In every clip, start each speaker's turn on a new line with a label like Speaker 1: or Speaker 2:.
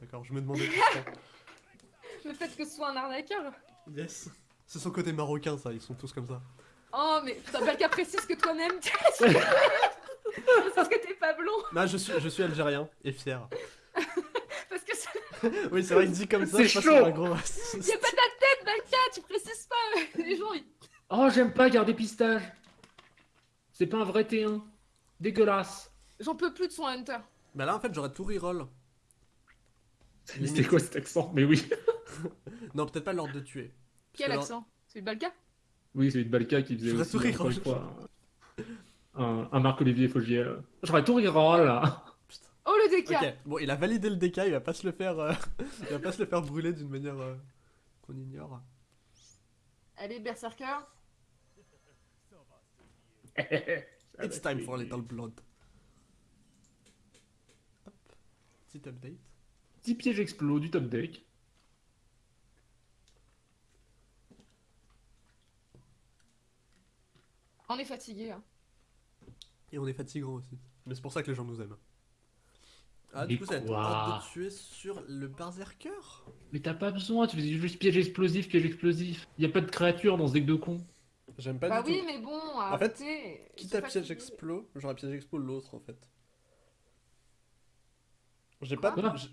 Speaker 1: D'accord, je me demandais pourquoi.
Speaker 2: Le fait que ce soit un arnaqueur.
Speaker 1: Yes. C'est son côté marocain, ça, ils sont tous comme ça.
Speaker 2: Oh, mais putain, Balka précise que toi-même, tu c'est parce que t'es pas blond.
Speaker 1: Non, je suis, je suis algérien et fier.
Speaker 2: Parce que c'est-
Speaker 1: Oui, c'est vrai, il dit comme ça.
Speaker 3: C'est
Speaker 1: je
Speaker 3: chaud.
Speaker 1: pour un gros
Speaker 2: y
Speaker 1: raciste.
Speaker 2: a pas ta tête, Balka, tu précises pas. Les gens, ils...
Speaker 3: Oh, j'aime pas garder pistage. C'est pas un vrai T1. Dégueulasse.
Speaker 2: J'en peux plus de son Hunter.
Speaker 1: Bah là, en fait, j'aurais tout reroll.
Speaker 3: C'était quoi cet accent? Mais oui.
Speaker 1: Non, peut-être pas l'ordre de tuer.
Speaker 2: Quel accent? C'est Balka?
Speaker 3: Oui, c'est de Balka qui faisait aussi, encore une
Speaker 1: Roche.
Speaker 3: fois, un, un Marc-Olivier Fogiel. J'aurais tout reroll, là.
Speaker 2: Oh, le DK
Speaker 1: bon, il a validé le DK, il va pas se le faire, euh, il va pas se le faire brûler d'une manière euh, qu'on ignore.
Speaker 2: Allez, Berserker.
Speaker 1: It's time for a little blood. Hop, petit update.
Speaker 3: Petit piège explos du top deck.
Speaker 2: On est fatigué. Hein.
Speaker 1: Et on est fatigant aussi. Mais c'est pour ça que les gens nous aiment. Ah,
Speaker 3: Mais
Speaker 1: du coup, ça va être hâte de tuer sur le berserker
Speaker 3: Mais t'as pas besoin, tu faisais juste piège explosif, piège explosif. Y a pas de créature dans ce deck de con.
Speaker 1: J'aime pas
Speaker 2: Bah
Speaker 1: du
Speaker 2: oui,
Speaker 1: tout.
Speaker 2: mais bon,
Speaker 1: fait,
Speaker 2: arrêtez.
Speaker 1: Quitte à piège explo, j'aurais piège explo l'autre en fait. J'ai pas.
Speaker 3: Quoi?
Speaker 1: j'ai-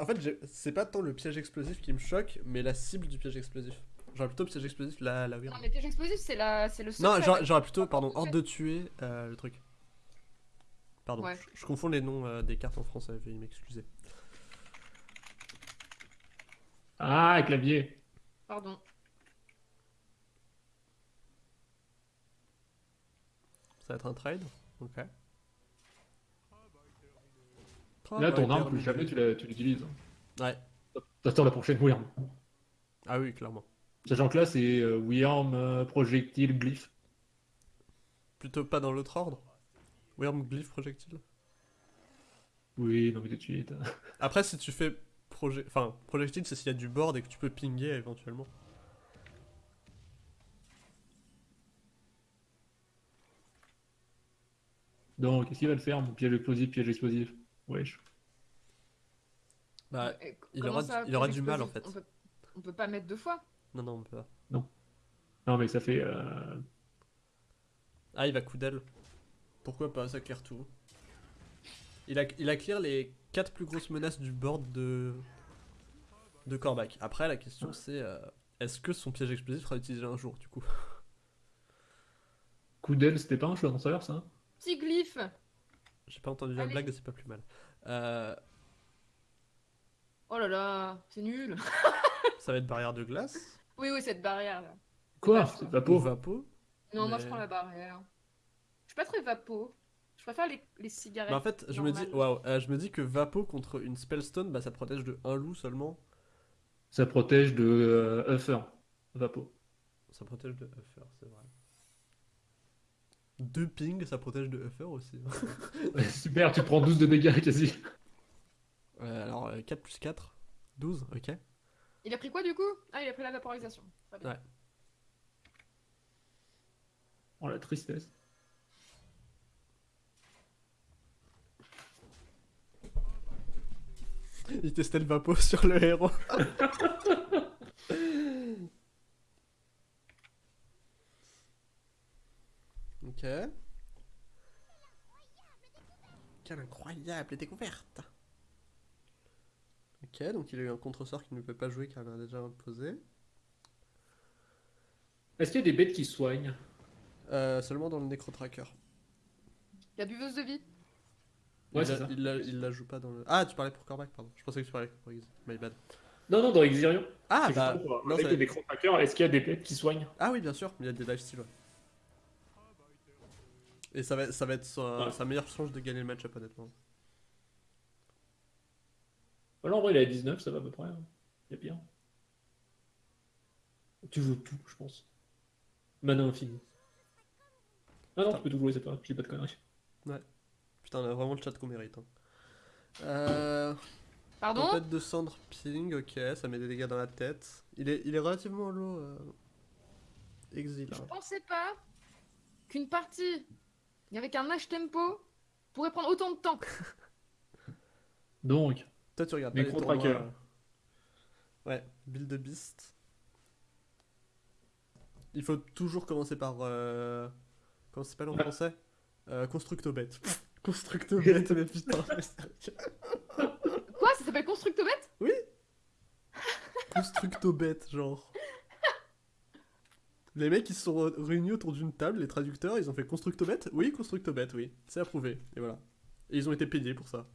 Speaker 1: En fait, j'ai- c'est pas tant le piège explosif qui me choque, mais la cible du piège explosif. J'aurais plutôt piège explosif la, la weird.
Speaker 2: Non, mais piège explosif, c'est la... c'est le secret.
Speaker 1: Non, j'aurais plutôt, pardon,
Speaker 2: fait.
Speaker 1: de tuer euh, le truc. Pardon,
Speaker 2: Ouais.
Speaker 1: je, je confonds les noms euh, des cartes en français, veuillez m'excuser.
Speaker 3: Ah, clavier.
Speaker 2: Pardon.
Speaker 1: Ça va être un trade Ok.
Speaker 3: Là, ton arme, plus jamais tu l'utilises.
Speaker 1: Ouais.
Speaker 3: T'attends la prochaine Wyrm.
Speaker 1: Ah oui, clairement.
Speaker 3: Sachant que là, c'est euh, Wyrm, euh, projectile, glyphe.
Speaker 1: Plutôt pas dans l'autre ordre Worm, glyph, projectile
Speaker 3: Oui, non mais tout de suite.
Speaker 1: Après, si tu fais projet... enfin, projectile, c'est s'il y a du board et que tu peux pinguer éventuellement.
Speaker 3: Donc, qu'est-ce qu'il va le faire, mon piège explosif, piège explosif? Wesh.
Speaker 1: Bah,
Speaker 2: Euh,
Speaker 1: il aura
Speaker 2: ça,
Speaker 1: du- il aura du mal, en fait.
Speaker 2: On peut... on peut pas mettre deux fois.
Speaker 1: non, non, on peut pas.
Speaker 3: Non, mais ça fait. euh,
Speaker 1: Ah, il va coup d'aile. Pourquoi pas, ça claire tout. Il a, il a clear les 4 plus grosses menaces du board de, de Corbac. Après, la question c'est euh, est-ce que son piège explosif sera utilisé un jour, du coup?
Speaker 3: Coup d'aile, c'était pas un choix danseur, ça?
Speaker 2: Petit glyphe.
Speaker 1: J'ai pas entendu la blague, c'est pas plus mal. Euh,
Speaker 2: Oh là là, c'est nul.
Speaker 1: ça va être barrière de glace
Speaker 2: Oui, oui, cette barrière là.
Speaker 3: Quoi C'est pauvre.
Speaker 1: vapo
Speaker 2: Non, moi je prends la barrière. Je suis pas très vapo. Je préfère les, les cigarettes.
Speaker 1: Bah en fait, je me dis, waouh, euh, je me dis que Vapo contre une Spellstone, bah ça protège de un loup seulement.
Speaker 3: Ça protège de euh, Uffer. Vapo.
Speaker 1: Ça protège de Uffer, c'est vrai. Deux ping, ça protège de Uffer aussi.
Speaker 3: Super, tu prends 12 de dégâts quasi.
Speaker 1: Euh, alors, euh, 4 plus 4, 12, ok.
Speaker 2: Il a pris quoi du coup? Ah, il a pris la vaporisation. Très bien.
Speaker 1: Ouais.
Speaker 3: Oh la tristesse.
Speaker 1: Il testait le Vapo sur le héros. ok. Quelle incroyable découverte Ok, donc il a eu un contre-sort qu'il ne peut pas jouer car il en a déjà imposé.
Speaker 3: Est-ce qu'il y a des bêtes qui soignent?
Speaker 1: Euh, seulement dans le Necro-Tracker.
Speaker 2: La buveuse de vie.
Speaker 3: Ouais,
Speaker 1: il, la,
Speaker 3: ça.
Speaker 1: il, la, il la joue pas dans le... Ah, tu parlais pour Corbac, pardon. Je pensais que tu parlais pour X. My bad.
Speaker 3: Non, non, dans Exirion.
Speaker 1: Ah, bah...
Speaker 3: justement
Speaker 1: non,
Speaker 3: avec
Speaker 1: ça-
Speaker 3: les nécrotrackers, est-ce qu'il y a des bêtes qui soignent?
Speaker 1: Ah oui, bien sûr, il y a des lifesteals. ouais. Et ça va, ça va être sa,
Speaker 3: Ouais.
Speaker 1: sa meilleure chance de gagner le match-up, honnêtement.
Speaker 3: Voilà, en vrai, il est à 19, ça va à peu près. hein. Il y a pire. Tu joues tout, je pense. Mana infini. Ah non,
Speaker 1: Putain.
Speaker 3: tu peux tout jouer, c'est pas, je dis pas de conneries.
Speaker 1: Putain, on a vraiment le chat qu'on mérite. hein. Euh,
Speaker 2: Pardon
Speaker 1: tempête de cendre ping, ok, ça met des dégâts dans la tête. Il est, il est relativement low. Euh... Exil.
Speaker 2: Je
Speaker 1: hein.
Speaker 2: pensais pas qu'une partie avec un H tempo pourrait prendre autant de temps.
Speaker 3: Donc,
Speaker 1: Toi, tu regardes
Speaker 3: Des trackers.
Speaker 1: euh. Ouais, Build the Beast. Il faut toujours commencer par. Euh... Comment ça s'appelle en français? Euh, Constructobet. Constructobet, mais putain.
Speaker 2: Quoi? Ça s'appelle Constructobet
Speaker 1: Constructobet, genre. Les mecs, ils se sont réunis autour d'une table, les traducteurs, ils ont fait Constructobet Oui, Constructobet, oui. C'est approuvé. Et voilà. Et ils ont été payés pour ça.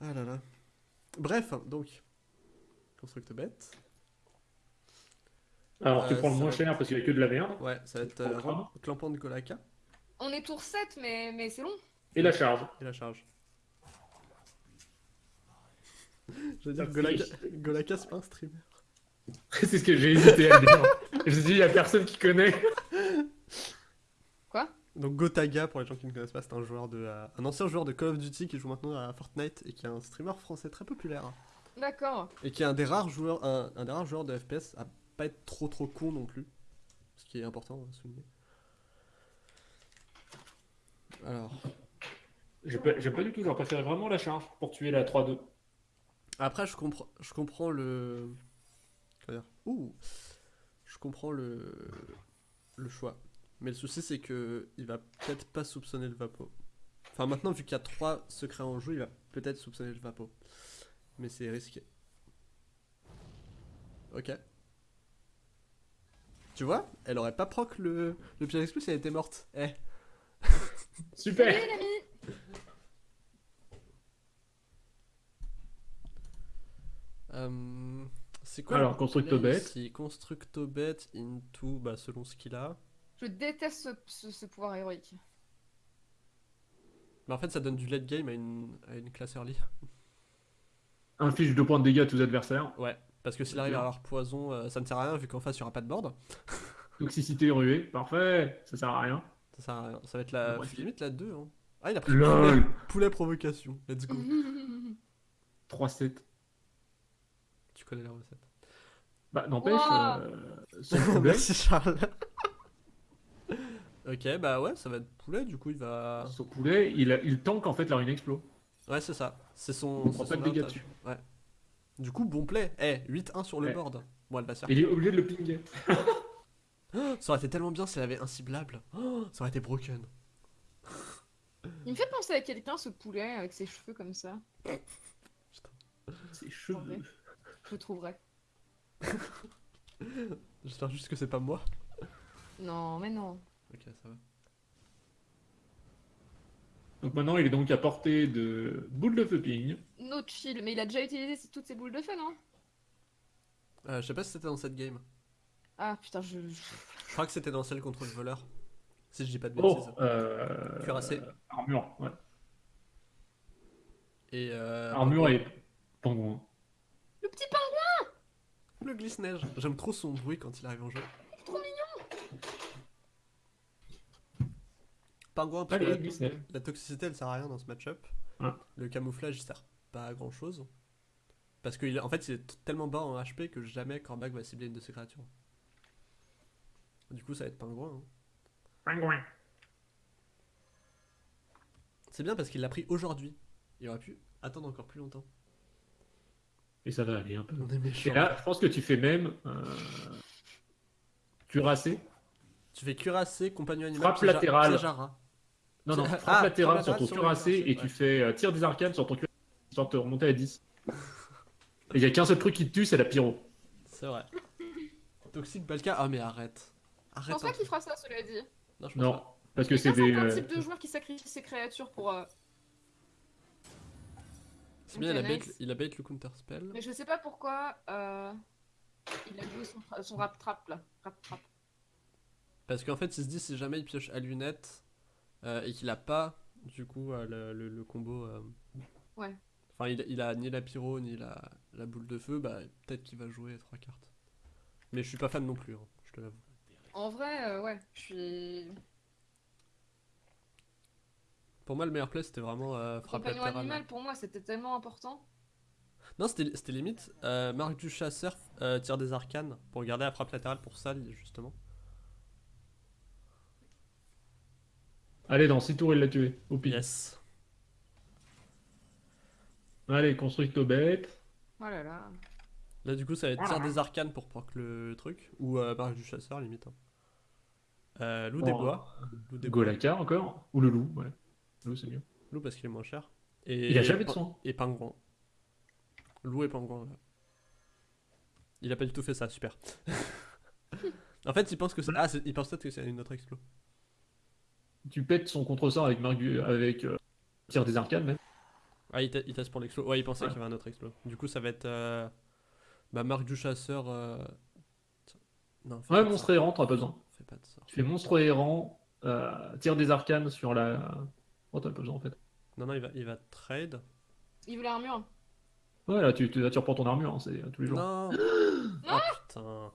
Speaker 1: Ah là là. Bref, donc. Constructobet.
Speaker 3: Alors, tu
Speaker 1: Euh,
Speaker 3: prends le moins
Speaker 1: va.
Speaker 3: cher parce qu'il y a que de la merde.
Speaker 1: Ouais, ça va être euh, clampant de Golaka
Speaker 2: On est tour 7, mais, mais c'est long.
Speaker 3: Et la charge.
Speaker 1: et la charge. Je veux dire, Golaka c'est pas un streamer.
Speaker 3: c'est ce que j'ai hésité à dire. Je me suis dit, il y a personne qui connaît.
Speaker 2: Quoi?
Speaker 1: Donc Gotaga, pour les gens qui ne connaissent pas, c'est un joueur de, euh, un ancien joueur de Call of Duty qui joue maintenant à Fortnite et qui est un streamer français très populaire
Speaker 2: D'accord.
Speaker 1: et qui est un des rares joueurs, un, un des rares joueurs de FPS à pas être trop trop con non plus, ce qui est important à souligner. Alors,
Speaker 3: J'aime pas, pas du tout, j'aurais préféré vraiment la charge pour tuer la 3-2.
Speaker 1: après je comprends, je comprends le, dire, ouh, je comprends le, le choix, mais le souci c'est que il va peut-être pas soupçonner le Vapo. Enfin maintenant vu qu'il y a trois secrets en jeu, il va peut-être soupçonner le Vapo, mais c'est risqué. Ok. Tu vois, elle aurait pas proc le, le piège explose si elle était morte. Eh.
Speaker 3: Super
Speaker 2: Salut l'ami
Speaker 1: Euh, c'est quoi
Speaker 3: Alors,
Speaker 1: le
Speaker 3: Constructobet.
Speaker 1: ici? Constructobet into, bah, selon ce qu'il a.
Speaker 2: Je déteste ce, ce- ce pouvoir héroïque.
Speaker 1: Mais en fait, ça donne du late game à une, à une classe early.
Speaker 3: Inflige 2 points de dégâts à tous adversaires.
Speaker 1: Ouais, parce que s'il arrive à avoir poison, euh, ça ne sert à rien vu qu'en face, il n'y aura pas de board.
Speaker 3: Toxicité ruée. Parfait. Ça sert à rien.
Speaker 1: Ça sert à rien. Ça va être la. Limite la 2. Hein. Ah, il a pris
Speaker 3: LOL
Speaker 1: poulet, poulet provocation. Let's go.
Speaker 3: 3-7.
Speaker 1: Tu connais la recette.
Speaker 3: Bah, n'empêche,
Speaker 2: Ouah.
Speaker 3: euh, problème,
Speaker 1: Merci Charles. ok, bah ouais, ça va être poulet, du coup, il va.
Speaker 3: son poulet, il, a- il tank en fait la rune explo.
Speaker 1: Ouais, c'est ça. C'est son.
Speaker 3: On prend pas de dégâts dessus.
Speaker 1: Ouais. Du coup, bon play. Eh, 8-1 sur le
Speaker 3: Ouais.
Speaker 1: board. Bon, elle va se faire
Speaker 3: Il est obligé de le pinguer.
Speaker 1: Ça aurait été tellement bien si elle avait inciblable. Oh, ça aurait été broken.
Speaker 2: Il me fait penser à quelqu'un, ce poulet, avec ses cheveux comme ça.
Speaker 3: Ses
Speaker 2: Ouais.
Speaker 3: cheveux.
Speaker 2: Je trouverai.
Speaker 1: J'espère juste que c'est pas moi.
Speaker 2: Non, mais non.
Speaker 1: Ok, ça va.
Speaker 3: Donc maintenant, il est donc à portée de boule de feu ping.
Speaker 2: No chill, mais il a déjà utilisé toutes ses boules de feu, non?
Speaker 1: Euh, je sais pas si c'était dans cette game.
Speaker 2: Ah putain, je. je-
Speaker 1: crois que c'était dans celle contre le voleur. Si je dis pas de
Speaker 3: Oh,
Speaker 1: bêtises.
Speaker 3: euh...
Speaker 1: Cuirassé.
Speaker 3: Armure, ouais.
Speaker 1: Et euh,
Speaker 3: Armure et pingouin.
Speaker 2: Le
Speaker 1: glisse-neige. J'aime trop son bruit quand il arrive en jeu.
Speaker 2: trop mignon
Speaker 1: Pingouin, parce que la,
Speaker 3: glisse-neige.
Speaker 1: la toxicité elle sert à rien dans ce match-up.
Speaker 3: Ouais.
Speaker 1: Le camouflage il sert pas à grand chose. Parce qu'en en fait il est tellement bas en HP que jamais Cormac va cibler une de ses créatures. Du coup ça va être pingouin. hein.
Speaker 3: Pingouin.
Speaker 1: C'est bien parce qu'il l'a pris aujourd'hui. Il aurait pu attendre encore plus longtemps.
Speaker 3: Et ça va aller un peu.
Speaker 1: On est
Speaker 3: Et là, je pense que tu fais même euh... cuirassé.
Speaker 1: Tu fais cuirassé, compagnon animal,
Speaker 3: Frappe latérale. Non, non,
Speaker 1: Ah,
Speaker 3: frappe
Speaker 1: frappe
Speaker 3: latérale sur ton cuirassé et tu fais euh, tir des arcanes sur ton cuirassé histoire de te remonter à 10. Et il y a qu'un seul truc qui te tue, c'est la pyro.
Speaker 1: C'est vrai. Toxic Balka. Ah mais arrête.
Speaker 2: Je
Speaker 1: Arrête.
Speaker 2: pense pas qu'il fera ça, cela dit.
Speaker 1: Non, je pense
Speaker 3: Non,
Speaker 1: pas.
Speaker 3: parce que c'est
Speaker 2: C'est
Speaker 3: des.
Speaker 2: un
Speaker 3: euh,
Speaker 2: type de joueur qui sacrifie ses créatures pour. euh,
Speaker 1: C'est bien, il a,
Speaker 2: Ok,
Speaker 1: bait,
Speaker 2: nice.
Speaker 1: il a bait le counter spell.
Speaker 2: Mais je sais pas pourquoi. euh, Il a joué son, rap trap là. Rap trap.
Speaker 1: Parce qu'en fait, il se dit si jamais il pioche à lunettes euh, et qu'il a pas du coup euh, le, le- le combo. euh,
Speaker 2: Ouais.
Speaker 1: Enfin, il, il a ni la pyro ni la, la boule de feu, bah peut-être qu'il va jouer trois cartes. Mais je suis pas fan non plus, hein, je te l'avoue.
Speaker 2: En vrai, euh, ouais, je suis.
Speaker 1: Pour moi, le meilleur play c'était vraiment euh, frappe
Speaker 2: Compagnon
Speaker 1: latérale.
Speaker 2: animal pour moi c'était tellement important.
Speaker 1: Non, c'était c'était limite euh, marque du chasseur, euh, tire des arcanes pour garder la frappe latérale pour ça, justement.
Speaker 3: Allez, dans 6 tours, il l'a tué. Au pire.
Speaker 1: Yes.
Speaker 3: Allez, constructo bête.
Speaker 2: Oh là là.
Speaker 1: Là, du coup, ça va être tir des arcanes pour proc le truc. Ou euh, barrage du chasseur, limite. hein. Euh, loup des
Speaker 3: Oh.
Speaker 1: bois. Loup des bois.
Speaker 3: Golaka encore. Ou le loup, ouais. Loup, c'est mieux.
Speaker 1: Loup parce qu'il est moins cher. Et
Speaker 3: Il a jamais de soin.
Speaker 1: Et pingouin. Loup et pingouin. là. Il a pas du tout fait ça, super. en fait, il pense que c'est. Ah, c'est- il pense peut-être que c'est une autre explo.
Speaker 3: Tu pètes son contre-sort avec, Margu... avec euh, des arcanes, même.
Speaker 1: Ah, il, il teste pour l'explo. Ouais, il pensait
Speaker 3: Ouais.
Speaker 1: qu'il y avait un autre explo. Du coup, ça va être. euh, Bah, marque du chasseur. euh, Non,
Speaker 3: Ouais, monstre errant, t'as pas besoin.
Speaker 1: Fais pas de ça.
Speaker 3: Tu fais monstre errant, euh, tir des arcanes sur la. Oh, t'as pas besoin en fait.
Speaker 1: Non, non, il va, il va trade.
Speaker 2: Il veut l'armure.
Speaker 3: Ouais, là, tu, tu, là, tu reprends ton armure, hein, c'est tous les jours.
Speaker 1: Non Oh putain.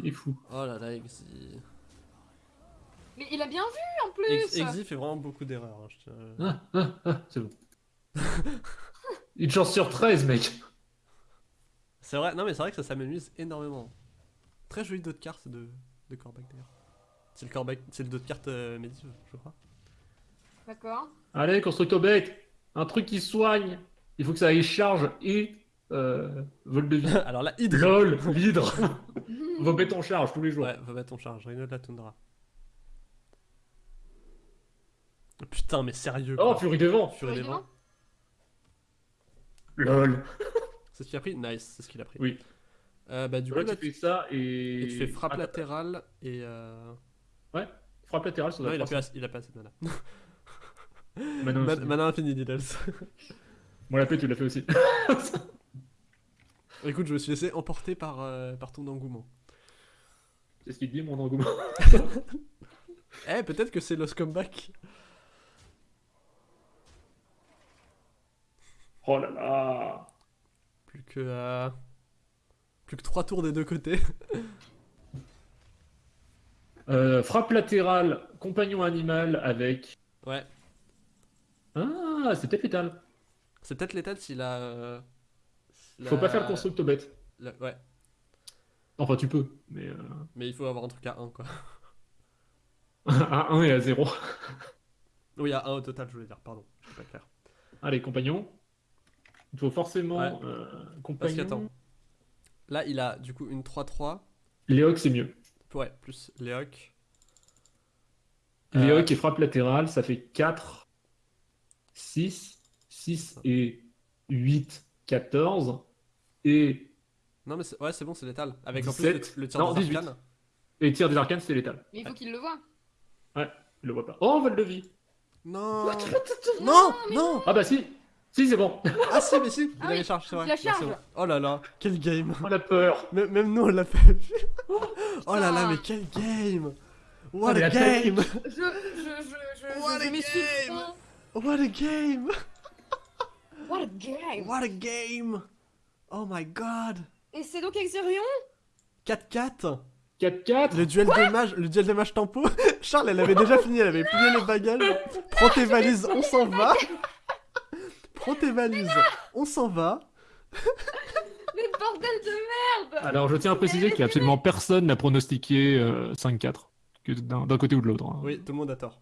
Speaker 3: Il est fou.
Speaker 1: Oh là là, Exi.
Speaker 2: Mais il a bien vu en plus.
Speaker 1: Ex- Exi fait vraiment beaucoup d'erreurs. hein, je tiens-
Speaker 3: Ah, ah, ah, c'est bon. Une chance sur 13, mec.
Speaker 1: C'est vrai, non mais c'est vrai que ça s'amenuise énormément. Très joli dos de carte de, de Corbac d'ailleurs. C'est le Corbac, c'est le dos de carte euh, Medivh, je crois.
Speaker 2: D'accord.
Speaker 3: Allez, constructo bête. Un truc qui soigne. Il faut que ça aille charge et euh, vol de vie.
Speaker 1: Alors là, Hydre
Speaker 3: LOL, l'hydre. Vos bêtes en charge tous les jours.
Speaker 1: Ouais, va mettre ton charge, Rhino de la Toundra. Putain, mais sérieux
Speaker 3: Oh, furie des vents.
Speaker 1: Furie des vents.
Speaker 3: LOL.
Speaker 1: C'est ce qu'il a pris Nice, c'est ce qu'il a pris.
Speaker 3: Oui.
Speaker 1: Euh, bah du coup là,
Speaker 3: tu fais ça et.
Speaker 1: et tu fais frappe latérale et euh...
Speaker 3: Frappe latérale, ça
Speaker 1: Non,
Speaker 3: doit
Speaker 1: il a, assez, il a pas assez de mana.
Speaker 3: Manon
Speaker 1: Ma-
Speaker 3: aussi.
Speaker 1: mana infini, Diddles.
Speaker 3: Moi, la paix, tu l'as fait aussi.
Speaker 1: Écoute, je me suis laissé emporter par, euh, par ton engouement.
Speaker 3: C'est ce qu'il dit, mon engouement.
Speaker 1: Eh, peut-être que c'est Lost Comeback.
Speaker 3: Oh là là.
Speaker 1: Plus que. euh, Plus que 3 tours des deux côtés.
Speaker 3: Euh, frappe latérale, compagnon animal avec.
Speaker 1: Ouais.
Speaker 3: Ah, c'est peut-être létal.
Speaker 1: C'est peut-être létal s'il a. euh,
Speaker 3: Faut
Speaker 1: la-
Speaker 3: pas faire le constructo bête.
Speaker 1: la- Ouais,
Speaker 3: Enfin, tu peux, mais. Euh...
Speaker 1: mais il faut avoir un truc à 1 quoi.
Speaker 3: à 1 et à 0.
Speaker 1: Oui, à 1 au total, je voulais dire, pardon. Je suis pas clair.
Speaker 3: Allez, compagnon. Il faut forcément.
Speaker 1: Ouais.
Speaker 3: euh,
Speaker 1: Parce
Speaker 3: compagnon.
Speaker 1: qu'attends. Là, il a du coup une 3-3.
Speaker 3: Léoc, c'est mieux.
Speaker 1: Ouais, plus Léoc.
Speaker 3: Léoc et frappe latérale, ça fait 4, 6, 6 et 8, 14. Et,
Speaker 1: Non, mais c'est- ouais, c'est bon, c'est létal. Avec en
Speaker 3: 17.
Speaker 1: plus le, le tir
Speaker 3: Non,
Speaker 1: des
Speaker 3: 18.
Speaker 1: arcanes.
Speaker 3: et tir des arcanes, c'est létal.
Speaker 2: Mais il faut qu'il le voit.
Speaker 3: Je le vois pas. Oh, vol de vie.
Speaker 1: Non Non Non
Speaker 3: Ah bah si. Si, c'est bon.
Speaker 1: Ah si, mais si Il
Speaker 2: Ah
Speaker 1: avait
Speaker 2: oui,
Speaker 1: charge, c'est vrai.
Speaker 2: il a
Speaker 1: Ouais, c'est
Speaker 2: charge.
Speaker 1: bon. Oh là là, quel game
Speaker 3: Oh la peur.
Speaker 1: Même même nous, on l'a pas vu Oh là là, mais quel game What
Speaker 3: Ah, mais
Speaker 1: a
Speaker 3: la tête.
Speaker 1: game
Speaker 2: Je, je, je, je,
Speaker 1: What
Speaker 2: je,
Speaker 1: a
Speaker 2: le
Speaker 1: game. What a game
Speaker 2: What a game.
Speaker 1: What a game Oh my god
Speaker 2: Et c'est donc Exerion
Speaker 1: 4-4
Speaker 3: 4-4.
Speaker 1: Le duel de mage, le duel de mage tempo Charles, elle avait déjà fini, elle avait plié les bagages. Prends tes valises, on s'en va Prends tes valises, on s'en va
Speaker 2: Mais bordel de merde
Speaker 3: Alors, je tiens à préciser qu'il y a absolument personne n'a pronostiqué euh, 5-4. Que d'un d'un côté ou de l'autre. hein.
Speaker 1: Oui, tout le monde a tort.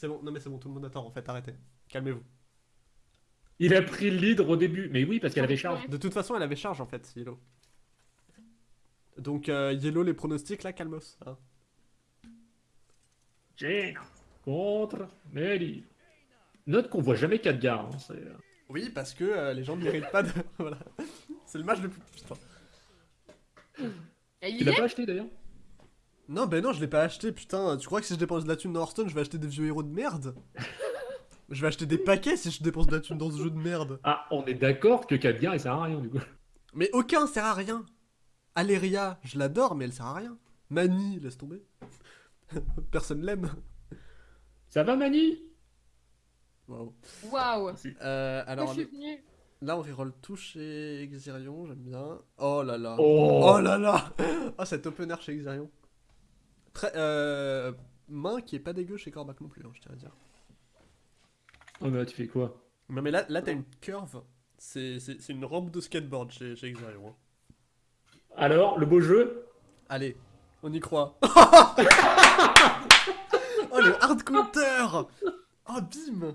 Speaker 1: C'est bon, non mais c'est bon, tout le monde a tort en fait, arrêtez. Calmez-vous.
Speaker 3: Il a pris le lead au début. Mais oui, parce qu'elle avait charge.
Speaker 1: De toute façon, elle avait charge en fait, Yellow. Donc, euh, Yellow, les pronostics là, calmos. hein.
Speaker 3: Jane contre Mary. Note qu'on voit jamais Khadgar. Hein, c'est-
Speaker 1: Oui, parce que euh, les gens ne méritent pas de. voilà. C'est le match le plus. Putain.
Speaker 3: Tu
Speaker 2: il
Speaker 3: l'as pas acheté d'ailleurs?
Speaker 1: Non, ben non, je l'ai pas acheté, putain. Tu crois que si je dépense de la thune dans Hearthstone, je vais acheter des vieux héros de merde? Je vais acheter des paquets si je dépense de la thune dans ce jeu de merde.
Speaker 3: Ah, on est d'accord que Khadgar il sert à rien du coup.
Speaker 1: Mais aucun sert à rien. Aléria, je l'adore, mais elle sert à rien. Mani, laisse tomber. Personne l'aime.
Speaker 3: Ça va Mani?
Speaker 1: Waouh.
Speaker 2: Waouh
Speaker 1: Euh, alors,
Speaker 2: je suis
Speaker 1: là, on reroll tout chez Exirion, j'aime bien. Oh là là.
Speaker 3: Oh,
Speaker 1: Oh là là Oh, cet open air chez Exirion. Très, euh, main qui est pas dégueu chez Corbac non plus, hein, je tiens à dire.
Speaker 3: Oh, mais là, tu fais quoi?
Speaker 1: Non mais là, là t'as une curve. C'est c'est- c'est une rampe de skateboard chez, chez Exirion. hein.
Speaker 3: Alors, le beau jeu?
Speaker 1: Allez, on y croit. oh le hard counter Oh bim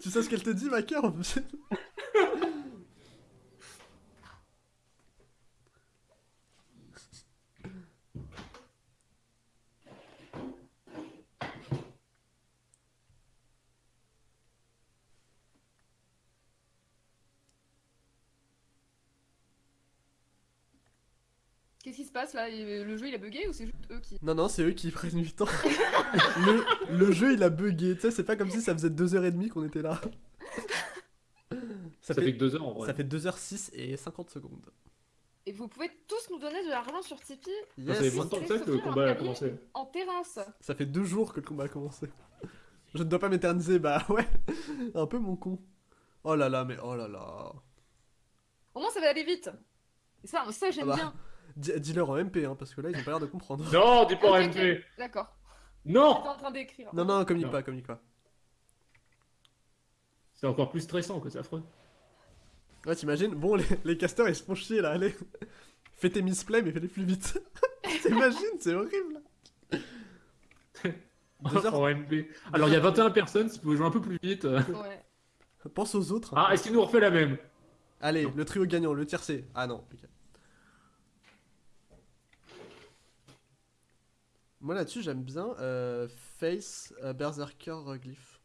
Speaker 1: Tu sais ce qu'elle te dit, ma cœur
Speaker 2: passe là Le jeu il a bugué ou c'est juste eux qui.
Speaker 1: Non, non, c'est eux qui prennent du temps. le, le jeu, il a bugué. Tu sais, c'est pas comme si ça faisait 2h30 qu'on était là.
Speaker 3: Ça, fait, que 2 heures en vrai.
Speaker 1: Ça fait 2h06 et 50 secondes.
Speaker 2: Et vous pouvez tous nous donner de l'argent sur Tipeee
Speaker 3: Ça fait
Speaker 1: Yes.
Speaker 3: 20 ans que ça que le combat a commencé.
Speaker 2: en terrasse.
Speaker 1: Ça fait deux jours que le combat a commencé. Je ne dois pas m'éterniser, bah ouais. Un peu mon con. Oh là là, mais oh là là.
Speaker 2: Au moins ça va aller vite. Et ça, ça j'aime
Speaker 1: Ah bah.
Speaker 2: bien.
Speaker 1: Dis- Dis-leur en MP, hein, parce que là, ils ont pas l'air de comprendre.
Speaker 3: Non, dis pas en MP
Speaker 2: D'accord.
Speaker 3: Non
Speaker 2: J'étais en train d'écrire.
Speaker 1: Non, non, communique
Speaker 3: Non.
Speaker 1: pas, communique pas.
Speaker 3: C'est encore plus stressant que c'est affreux.
Speaker 1: Ouais, t'imagines Bon, les, les casters, ils se font chier, là, allez. Fais tes misplays, mais fais-les plus vite. T'imagines C'est horrible. Deux heures.
Speaker 3: en MP. Alors il y a 21 personnes, si vous pouvez jouer un peu plus vite. euh.
Speaker 2: Ouais.
Speaker 1: Pense aux autres. hein.
Speaker 3: Ah, est-ce qu'il nous refait la même?
Speaker 1: Allez, le trio gagnant, le tiercé. Ah non, ok. Moi là-dessus, j'aime bien euh, Face euh, Berserker euh, Glyph.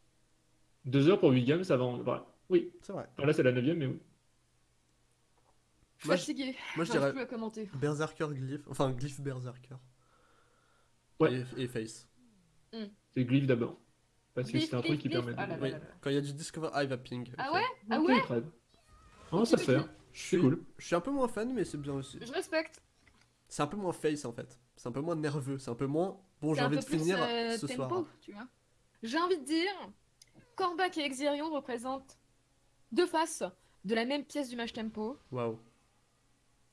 Speaker 3: 2 heures pour 8 games, ça va en vrai. Oui,
Speaker 1: C'est vrai.
Speaker 3: Alors là c'est la 9ème, mais oui.
Speaker 1: Moi, je-
Speaker 2: Fatigué.
Speaker 1: Moi je dirais
Speaker 2: plus à commenter.
Speaker 1: Berserker Glyph. Enfin, Glyph Berserker.
Speaker 3: Ouais.
Speaker 1: Et, et Face.
Speaker 3: C'est Glyph d'abord. Parce que c'est un truc qui permet de.
Speaker 2: Ah là là
Speaker 1: Oui,
Speaker 2: là là.
Speaker 1: quand il y a du Discover, ah, il va ping.
Speaker 2: Ah
Speaker 1: ok.
Speaker 2: ouais? Ah ouais?
Speaker 3: bien. Non, ça se fait.
Speaker 1: Je suis,
Speaker 3: cool.
Speaker 1: je suis un peu moins fan, mais c'est bien aussi.
Speaker 2: Je respecte.
Speaker 1: C'est un peu moins face en fait. C'est un peu moins nerveux. C'est un peu moins. Bon, j'ai envie de finir
Speaker 2: euh,
Speaker 1: ce
Speaker 2: tempo,
Speaker 1: soir.
Speaker 2: tu vois. J'ai envie de dire, Corbac et Exirion représentent deux faces de la même pièce du match tempo.
Speaker 1: Waouh.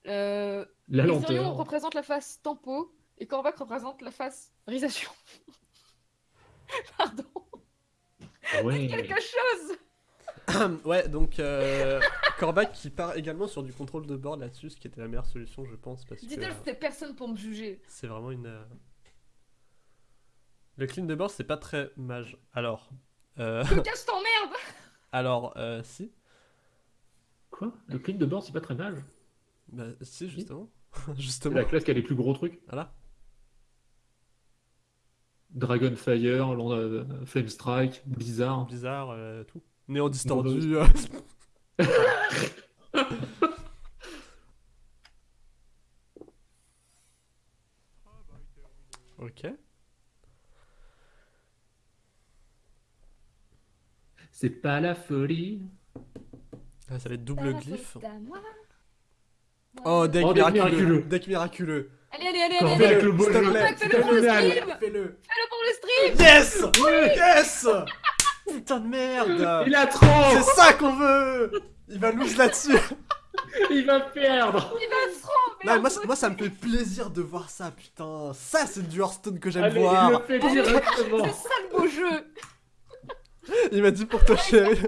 Speaker 2: Euh,
Speaker 3: lenteur.
Speaker 2: représente la face tempo et Corbac représente la face risation. Pardon.
Speaker 3: Ouais.
Speaker 2: Quelque chose
Speaker 1: ouais, donc euh, Corbac qui part également sur du contrôle de board là-dessus, ce qui était la meilleure solution, je pense, parce que euh,
Speaker 2: c'était personne pour me juger.
Speaker 1: c'est vraiment une. euh, Le clean de board, c'est pas très mage. Alors, euh,
Speaker 2: Que cache ton merde
Speaker 1: alors, euh, si,
Speaker 3: Quoi? Le clean de board, c'est pas très mal.
Speaker 1: bah, si justement,
Speaker 3: C'est
Speaker 1: justement.
Speaker 3: la classe qui a les plus gros trucs.
Speaker 1: Voilà.
Speaker 3: Dragonfire, Land- euh, Flame Strike, Blizzard.
Speaker 1: Bizarre, euh, tout. Néant distordu. euh. ok.
Speaker 3: C'est pas la folie.
Speaker 1: Ah, ça va être double glyphe. Oh, deck
Speaker 3: Oh, deck
Speaker 1: miraculeux.
Speaker 3: miraculeux.
Speaker 1: Deck miraculeux.
Speaker 2: Allez, allez, allez, allez,
Speaker 3: le
Speaker 2: Fais-le pour le
Speaker 1: plaît.
Speaker 2: stream.
Speaker 1: Fais-le.
Speaker 2: Fais-le pour le stream
Speaker 1: Yes Yes Putain de merde.
Speaker 3: Il a trop.
Speaker 1: C'est ça qu'on veut. Il va lose là-dessus.
Speaker 3: Il va perdre.
Speaker 2: Il va
Speaker 1: Non, moi, ça- moi ça me fait plaisir de voir ça, putain. Ça c'est du Hearthstone que j'aime
Speaker 3: Allez,
Speaker 1: voir
Speaker 3: il le fait directement.
Speaker 2: C'est ça le beau jeu.
Speaker 1: Il m'a dit pour toi chérie.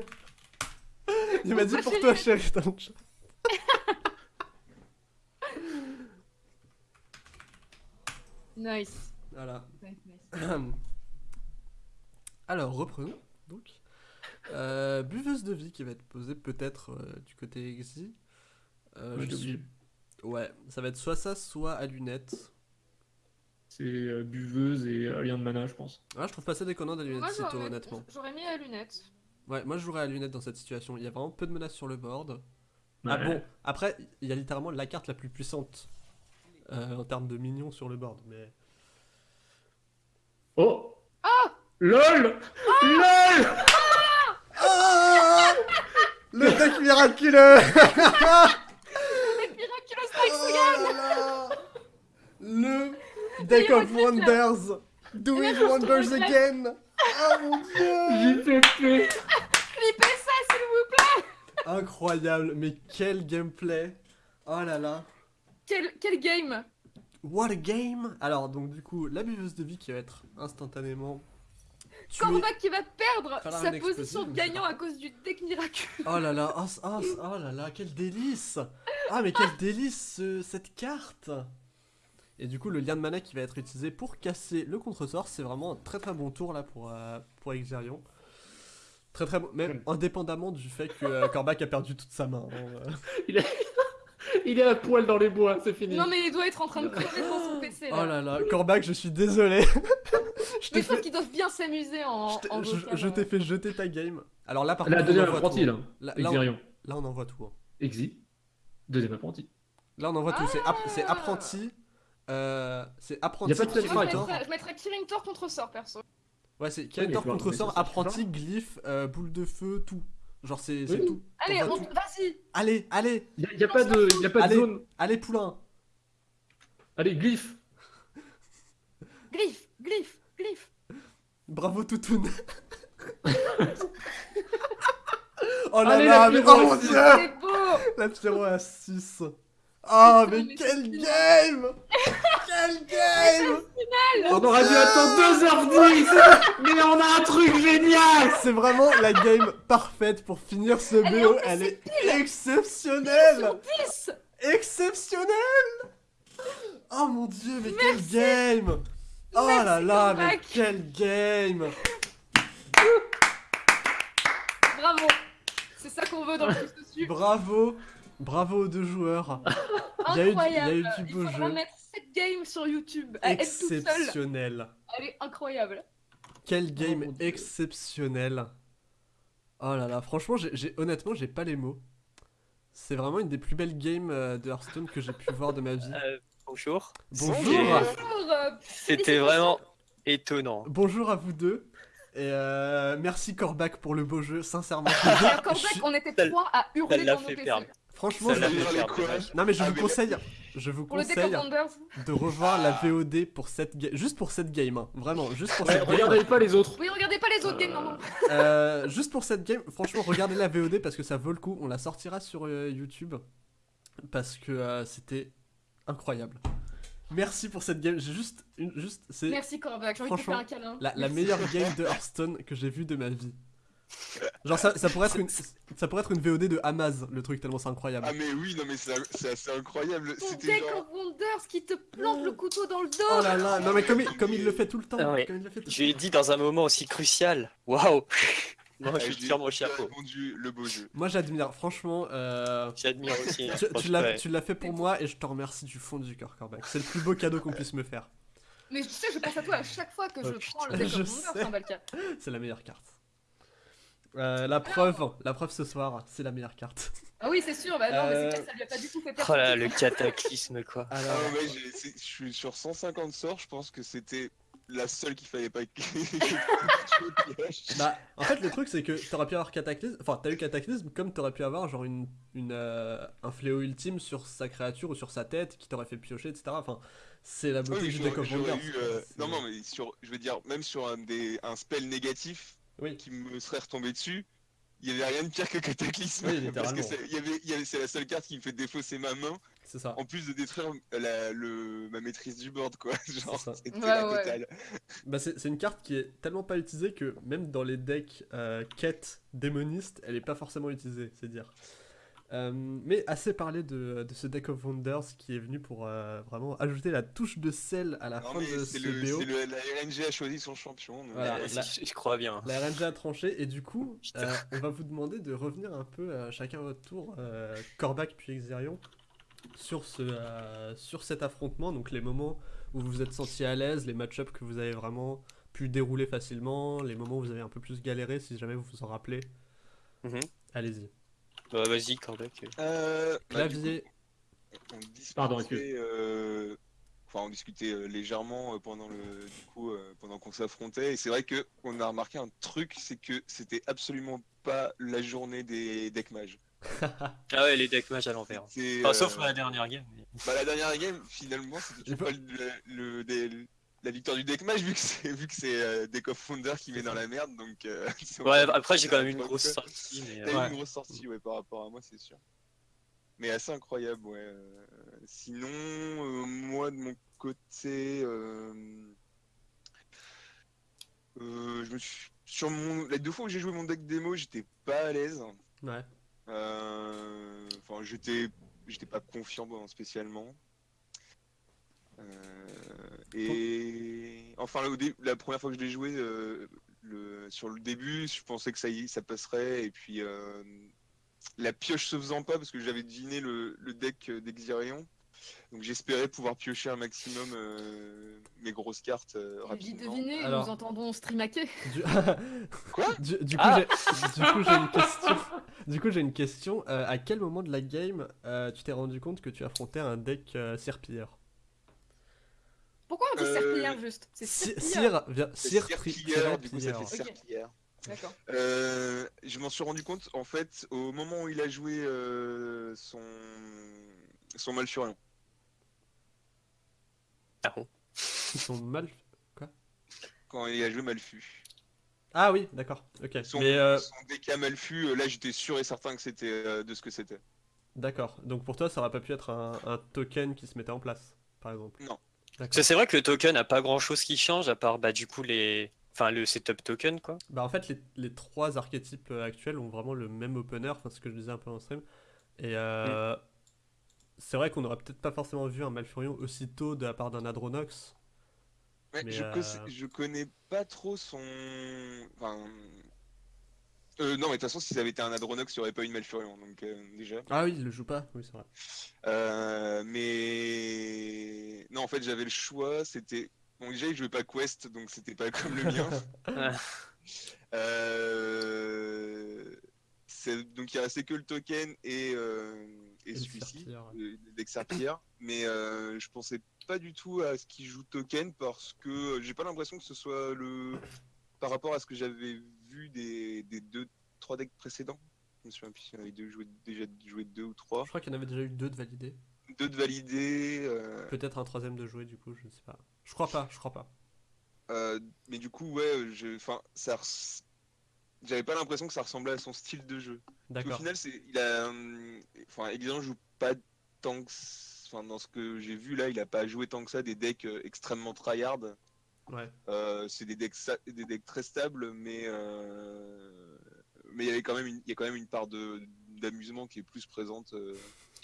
Speaker 1: Il m'a dit
Speaker 2: Pour toi,
Speaker 1: toi chérie dans le chat.
Speaker 2: Nice.
Speaker 1: Voilà.
Speaker 2: Nice, nice.
Speaker 1: Alors, reprenons donc. Euh, buveuse de vie qui va être posée peut-être euh, du côté Exi. Euh,
Speaker 3: Moi,
Speaker 1: je
Speaker 3: je
Speaker 1: suis-
Speaker 3: suis-
Speaker 1: Ouais, ça va être soit ça, soit à lunettes.
Speaker 3: C'est euh, buveuse et euh, lien de mana, je pense.
Speaker 1: Ah, je trouve pas ça déconnant à lunettes
Speaker 2: j'aurais-
Speaker 1: honnêtement.
Speaker 2: J'aurais mis à lunettes.
Speaker 1: Ouais, moi je jouerais à lunettes dans cette situation. Il y a vraiment peu de menaces sur le board.
Speaker 3: Ouais.
Speaker 1: Ah bon, après, il y a littéralement la carte la plus puissante euh, en termes de minions sur le board. Mais
Speaker 3: Oh LOL. LOL.
Speaker 1: Ah Le deck miraculeux. Oh là là. Le deck of wonders. Doing
Speaker 2: Miraculous
Speaker 1: wonders again? Oh mon dieu.
Speaker 3: JPP
Speaker 2: Clippez ça, s'il vous plaît.
Speaker 1: Incroyable, mais quel gameplay. Oh là là.
Speaker 2: Quel, quel game.
Speaker 1: What a game. Alors donc du coup, la buveuse de vie qui va être instantanément tuée.
Speaker 2: Corbac qui va perdre sa position de gagnant à cause du deck miraculeux.
Speaker 1: Oh là là, oh, oh, oh là là, quel délice Ah mais quel délice ce- cette carte Et du coup le lien de mana qui va être utilisé pour casser le contresort, c'est vraiment un très très bon tour là pour, euh, pour Exerion. Très très bon, même indépendamment du fait que euh, Corbac a perdu toute sa main. hein, euh.
Speaker 3: Il est à poil dans les bois, c'est fini.
Speaker 2: Non mais il doit être en train de crever devant son PC
Speaker 1: Oh
Speaker 2: là.
Speaker 1: là là, Corbac, je suis désolé. Je
Speaker 2: Mais
Speaker 1: t'ai
Speaker 2: je pense
Speaker 1: fait,
Speaker 2: qu'ils doivent bien s'amuser en,
Speaker 1: je t'ai-
Speaker 2: en
Speaker 1: je-
Speaker 2: vocal,
Speaker 1: je t'ai fait jeter ta game. Alors là, par
Speaker 3: La
Speaker 1: contre, on
Speaker 3: deuxième apprenti,
Speaker 1: tout,
Speaker 3: là.
Speaker 1: hein. Là, là, on, là, on envoie tout. hein.
Speaker 3: Exi. Deuxième apprenti.
Speaker 1: Là, on envoie tout. C'est,
Speaker 2: Ah
Speaker 1: apprenti. euh, c'est apprenti.
Speaker 3: Y a pas de
Speaker 2: Moi, je mettrais, je mettrais Killing Tor contre sort perso.
Speaker 1: Ouais, c'est Kirintor
Speaker 3: faut-
Speaker 1: contre sort, apprenti, glyphe, euh, boule de feu, tout. Genre, c'est,
Speaker 3: Oui.
Speaker 1: tout.
Speaker 2: Allez, on... vas-y
Speaker 1: Allez, allez,
Speaker 3: Il n'y a, pas de, y a pas de
Speaker 1: Allez.
Speaker 3: zone.
Speaker 1: allez, poulain.
Speaker 3: Allez, glyphe.
Speaker 2: Glyphe, glyphe,
Speaker 1: Bravo, Toutoun. oh là
Speaker 3: Allez,
Speaker 1: là,
Speaker 3: la
Speaker 1: mais oh mon dieu!
Speaker 2: C'est beau
Speaker 1: La Pyro à 6. Oh, mais quel game! Quel game!
Speaker 3: On aurait dû attendre 2h10 Mais on a un truc génial
Speaker 1: C'est vraiment la game parfaite pour finir ce
Speaker 2: Elle est
Speaker 1: BO. Elle est exceptionnelle!
Speaker 2: 10
Speaker 1: Exceptionnelle! Oh mon dieu, mais quel game! Oh
Speaker 2: Merci,
Speaker 1: là là, mais quel game!
Speaker 2: Bravo C'est ça qu'on veut dans le dessus.
Speaker 1: Bravo! Bravo aux deux joueurs! Il y a eu du- il y a
Speaker 2: Incroyable
Speaker 1: eu du beau jeu.
Speaker 2: mettre cette game sur YouTube. À.
Speaker 1: Exceptionnel!
Speaker 2: Elle est incroyable.
Speaker 1: Quel game
Speaker 3: mon Dieu.
Speaker 1: exceptionnel! Oh là là, franchement, j'ai- honnêtement, j'ai pas les mots. C'est vraiment une des plus belles games euh, de Hearthstone que j'ai pu voir de ma vie.
Speaker 4: Bonjour.
Speaker 1: Bonjour!
Speaker 4: C'était vraiment étonnant.
Speaker 1: Bonjour à vous deux. Et euh, merci Corbac pour le beau jeu, sincèrement.
Speaker 2: Alors, Corbac,
Speaker 1: Je-
Speaker 2: on était trois à hurler dans nos
Speaker 4: fait
Speaker 2: PC.
Speaker 1: Franchement,
Speaker 4: Ça
Speaker 1: je...
Speaker 4: fait
Speaker 1: non mais je
Speaker 5: Ah,
Speaker 1: vous
Speaker 5: mais-
Speaker 1: conseille, je vous
Speaker 2: Pour
Speaker 1: conseille de revoir la VOD pour cette game, juste pour cette game, hein. vraiment, juste pour
Speaker 3: Ouais,
Speaker 1: cette game.
Speaker 3: Regardez pas les autres.
Speaker 2: Oui, regardez pas les autres games, non, non.
Speaker 1: Euh, juste pour cette game, franchement, regardez la VOD parce que ça vaut le coup. On la sortira sur euh, YouTube parce que euh, c'était incroyable. Merci pour cette game. J'ai juste, une, juste, c'est
Speaker 2: Merci Corbac, j'ai envie de te faire
Speaker 1: Franchement,
Speaker 2: un câlin.
Speaker 1: la, la meilleure game de Hearthstone que j'ai vue de ma vie. Genre ça, ça pourrait être une, ça pourrait être une VOD de Amaz, le truc tellement c'est incroyable.
Speaker 5: Ah mais oui, non mais c'est c'est assez incroyable.
Speaker 2: Ton
Speaker 5: C'était
Speaker 2: Deck
Speaker 5: genre...
Speaker 2: of Wonders qui te plante le couteau dans le dos.
Speaker 1: Oh là là, non mais comme il, comme il le fait tout le temps.
Speaker 4: Ah ouais.
Speaker 1: comme il le fait tout le
Speaker 4: Je lui ai dit dans un moment aussi crucial. Waouh Moi,
Speaker 5: Ah,
Speaker 4: je sur mon chapeau.
Speaker 5: le beau jeu.
Speaker 1: Moi j'admire, franchement, euh,
Speaker 4: J'admire aussi. hein,
Speaker 1: tu, l'as fait pour moi et je te remercie du fond du cœur, Corbac. C'est le plus beau cadeau qu'on puisse me faire.
Speaker 2: Mais tu sais, je pense à toi à chaque fois que je
Speaker 1: Oh,
Speaker 2: prends le Deck of.
Speaker 1: C'est la meilleure carte. Euh, la preuve, la preuve ce soir, c'est la meilleure carte.
Speaker 2: Ah oui, c'est sûr, bah non, mais
Speaker 1: Euh,
Speaker 2: c'est clair que ça lui a pas du tout fait perdre.
Speaker 4: Oh là, le cataclysme quoi.
Speaker 5: Ah ouais, c'est- je suis sur 150 sorts, je pense que c'était la seule qu'il fallait pas
Speaker 1: bah, en fait, le truc c'est que t'aurais pu avoir Cataclysme, enfin, t'as eu Cataclysme comme t'aurais pu avoir genre une, une, euh, un fléau ultime sur sa créature ou sur sa tête qui t'aurait fait piocher, etc. Enfin, c'est la beauté du
Speaker 5: j'aurais-
Speaker 1: deck of
Speaker 5: eu, euh, Non, non, mais sur, je veux dire, même sur un, des, un spell négatif
Speaker 1: Oui.
Speaker 5: qui me serait retombé dessus, il y avait rien de pire que Cataclysme.
Speaker 1: Oui,
Speaker 5: parce que
Speaker 1: littéralement.
Speaker 5: c'est- il y avait, il y avait- c'est la seule carte qui me fait défausser ma main,
Speaker 1: C'est ça.
Speaker 5: en plus de détruire la, le, ma maîtrise du board, quoi. Genre, c'était
Speaker 2: Ouais,
Speaker 5: la
Speaker 2: ouais.
Speaker 5: totale.
Speaker 1: Bah, c'est c'est une carte qui est tellement pas utilisée que même dans les decks euh, quête démoniste, elle est pas forcément utilisée, c'est dire. Euh, mais assez parlé de, de ce deck of wonders qui est venu pour euh, vraiment ajouter la touche de sel à la
Speaker 5: Non,
Speaker 1: fin de
Speaker 5: c'est
Speaker 1: ce
Speaker 5: le,
Speaker 1: BO.
Speaker 5: c'est le- la RNG a choisi son champion. donc,
Speaker 1: Voilà.
Speaker 5: euh,
Speaker 1: la-
Speaker 4: je, je crois bien.
Speaker 1: La RNG a tranché et du coup, euh, on va vous demander de revenir un peu euh, chacun à votre tour, euh, Corbac puis Exerion, sur, ce, euh, sur cet affrontement, donc les moments où vous vous êtes senti à l'aise, les match-ups que vous avez vraiment pu dérouler facilement, les moments où vous avez un peu plus galéré si jamais vous vous en rappelez.
Speaker 4: Mhm.
Speaker 1: Allez-y.
Speaker 4: Bah, vas-y, Corbac.
Speaker 5: Euh, bah,
Speaker 1: Clavier,
Speaker 5: coup, on discutait,
Speaker 3: Pardon,
Speaker 5: euh, Enfin, on discutait euh, légèrement euh, pendant le, du coup, euh, pendant qu'on s'affrontait, et c'est vrai que on a remarqué un truc, c'est que c'était absolument pas la journée des deck mages.
Speaker 4: Ah ouais, les decks match à l'envers. Enfin, sauf
Speaker 5: euh,
Speaker 4: la dernière game. mais-
Speaker 5: bah, la dernière game, finalement, c'était pas le, le- des- la victoire du deck mage vu que c'est vu que c'est euh, Deck of Founder qui met dans la merde, donc. euh,
Speaker 4: Ouais, après, j'ai quand même une grosse sortie. Mais,
Speaker 5: T'as
Speaker 4: euh,
Speaker 5: eu
Speaker 1: Ouais.
Speaker 5: une grosse sortie, ouais, par rapport à moi, c'est sûr. Mais assez incroyable, ouais. euh, Sinon, euh, moi, de mon côté, euh, euh, je me suis... Sur mon... Les deux fois où j'ai joué mon deck démo, j'étais pas à l'aise.
Speaker 1: ouais.
Speaker 5: Euh, Enfin, j'étais... J'étais pas confiant spécialement. Euh, Et... Enfin, au la première fois que je l'ai joué, euh, sur le début, je pensais que ça, y, ça passerait, et puis la pioche se faisant pas, parce que j'avais deviné le, le deck d'Exirion. Donc j'espérais pouvoir piocher un maximum euh, mes grosses cartes euh,
Speaker 2: Vite
Speaker 5: rapidement.
Speaker 2: deviné,
Speaker 1: Alors-
Speaker 2: nous entendons streamaker.
Speaker 1: Du...
Speaker 5: Quoi?
Speaker 1: Du, du coup,
Speaker 4: Ah.
Speaker 1: j'ai du coup, j'ai une question. Du coup, j'ai une question. Euh, à quel moment de la game euh, tu t'es rendu compte que tu affrontais un deck euh, serpilleur?
Speaker 2: Pourquoi on dit
Speaker 5: Euh,
Speaker 2: serpillère juste? C'est
Speaker 5: serpillière,
Speaker 1: tri-
Speaker 5: du coup ça fait. Euh, je m'en suis rendu compte en fait au moment où il a joué euh, son son Malfurion.
Speaker 1: Ils sont mal.
Speaker 5: Quand il a joué Malfu.
Speaker 1: Ah oui, d'accord. Ok.
Speaker 5: Son,
Speaker 1: Mais euh,
Speaker 5: son DK Malfu, euh, là j'étais sûr et certain que c'était euh, de ce que c'était.
Speaker 1: d'accord. Donc pour toi, ça aurait pas pu être un, un token qui se mettait en place, par exemple.
Speaker 5: Non.
Speaker 4: Parce que c'est vrai que le token a pas grand chose qui change à part bah du coup les. Enfin le setup token quoi.
Speaker 1: Bah en fait, les, les trois archétypes euh, actuels ont vraiment le même opener, enfin ce que je disais un peu en stream. Et euh, c'est vrai qu'on aurait peut-être pas forcément vu un Malfurion aussitôt de la part d'un Adronox.
Speaker 5: Ouais,
Speaker 1: Mais,
Speaker 5: je,
Speaker 1: euh,
Speaker 5: je connais pas trop son. Enfin. Euh, non, mais de toute façon, si ça avait été un Adronox, il n'y aurait pas eu de Malfurion, donc euh, déjà.
Speaker 1: Ah oui, il le joue pas, oui c'est vrai.
Speaker 5: Euh, mais. Non, en fait, j'avais le choix, c'était. Bon, déjà, il jouait pas Quest, donc c'était pas comme le mien. Euh, Donc, il restait que le token et, euh, et celui-ci, deck Serpillère. mais euh, je pensais pas du tout à ce qu'il joue token parce que j'ai pas l'impression que ce soit le. Par rapport à ce que j'avais vu des, des deux, trois decks précédents. Je me souviens plus s'il y en avait deux joué, déjà joué deux ou trois.
Speaker 1: Je crois qu'il y en avait déjà eu deux de validés.
Speaker 5: Deux de validés. euh,
Speaker 1: Peut-être un troisième de jouer du coup, je sais pas. Je crois pas, je crois pas.
Speaker 5: Euh, mais du coup, ouais, je, enfin, ça, res- j'avais pas l'impression que ça ressemblait à son style de jeu. Au final, c'est, il a, hum, enfin, Exilant joue pas tant que, enfin, dans ce que j'ai vu là, il a pas joué tant que ça des decks euh, extrêmement tryhard.
Speaker 1: Ouais.
Speaker 5: Euh, c'est des decks, des decks très stables, mais, euh, mais il y avait quand même, une, il y a quand même une part de d'amusement qui est plus présente. euh.